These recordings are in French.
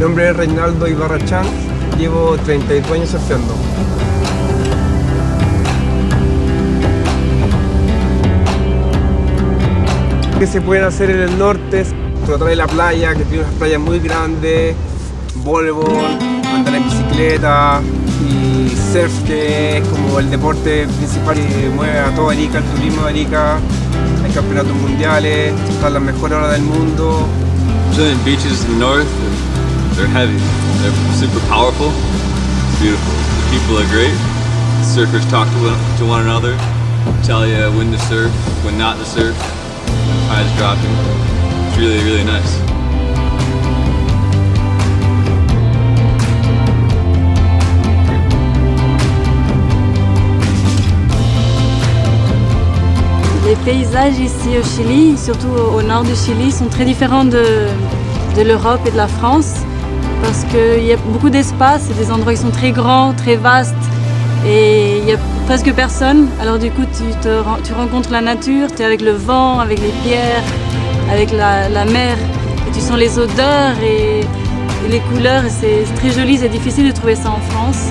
nombre es Reinaldo Ibarrachán, llevo 32 años surfeando. que se pueden hacer en el norte, tratar de la playa, que tiene unas playas muy grandes, voleibol, andar en bicicleta y surf que es como el deporte principal que mueve a toda Arica, el turismo de Arica, hay campeonatos mundiales, están las mejores horas del mundo. Brazilian beaches north, they're heavy, they're super powerful, it's beautiful. The people are great, the surfers talk to one, to one another, tell you when to surf, when not to surf, when tide's dropping. It's really, really nice. Les paysages ici au Chili, surtout au nord du Chili, sont très différents de, de l'Europe et de la France parce qu'il y a beaucoup d'espace et des endroits qui sont très grands, très vastes et il n'y a presque personne. Alors du coup, tu, te, tu rencontres la nature, tu es avec le vent, avec les pierres, avec la, la mer et tu sens les odeurs et, les couleurs c'est très joli, c'est difficile de trouver ça en France.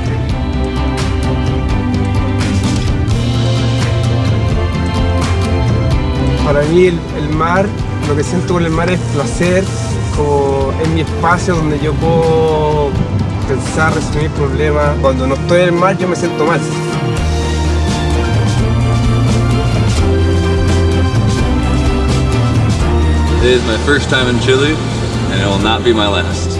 Para mí el, mar, lo que siento con mar es placer, es mi espacio donde yo puedo pensar, resolver problemas. Cuando no estoy en el mar yo me siento mal. It is my first time in Chile, and it will not be my last.